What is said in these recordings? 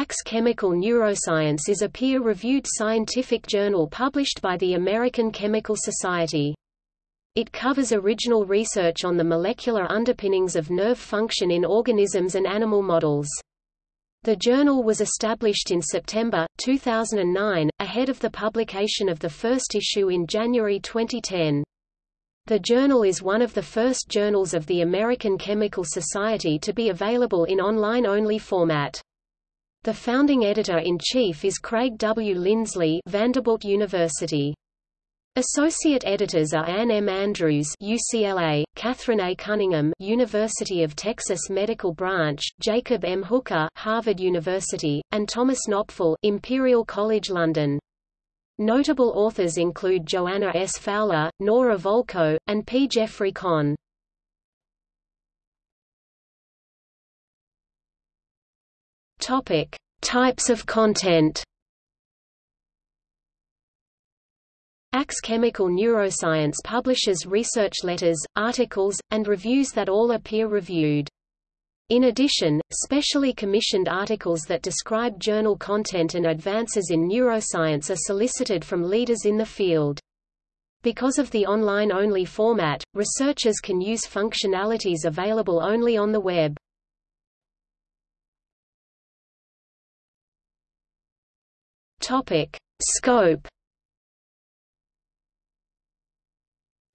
ACS Chemical Neuroscience is a peer-reviewed scientific journal published by the American Chemical Society. It covers original research on the molecular underpinnings of nerve function in organisms and animal models. The journal was established in September, 2009, ahead of the publication of the first issue in January 2010. The journal is one of the first journals of the American Chemical Society to be available in online-only format. The founding editor-in-chief is Craig W. Lindsley Vanderbilt University. Associate editors are Anne M. Andrews UCLA, Catherine A. Cunningham University of Texas Medical Branch, Jacob M. Hooker Harvard University, and Thomas Knopfel Imperial College London. Notable authors include Joanna S. Fowler, Nora Volkow, and P. Jeffrey Conn. Topic: Types of content. ACS Chemical Neuroscience publishes research letters, articles, and reviews that all are peer-reviewed. In addition, specially commissioned articles that describe journal content and advances in neuroscience are solicited from leaders in the field. Because of the online-only format, researchers can use functionalities available only on the web. Topic: Scope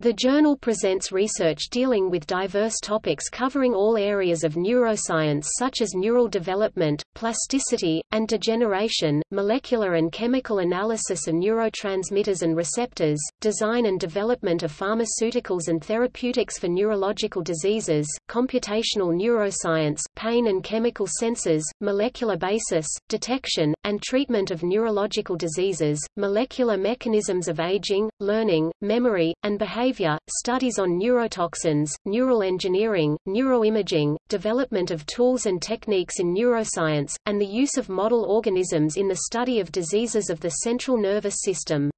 The journal presents research dealing with diverse topics covering all areas of neuroscience such as neural development, plasticity, and degeneration, molecular and chemical analysis of neurotransmitters and receptors, design and development of pharmaceuticals and therapeutics for neurological diseases, computational neuroscience, pain and chemical sensors, molecular basis, detection, and treatment of neurological diseases, molecular mechanisms of aging, learning, memory, and behavior behavior, studies on neurotoxins, neural engineering, neuroimaging, development of tools and techniques in neuroscience, and the use of model organisms in the study of diseases of the central nervous system.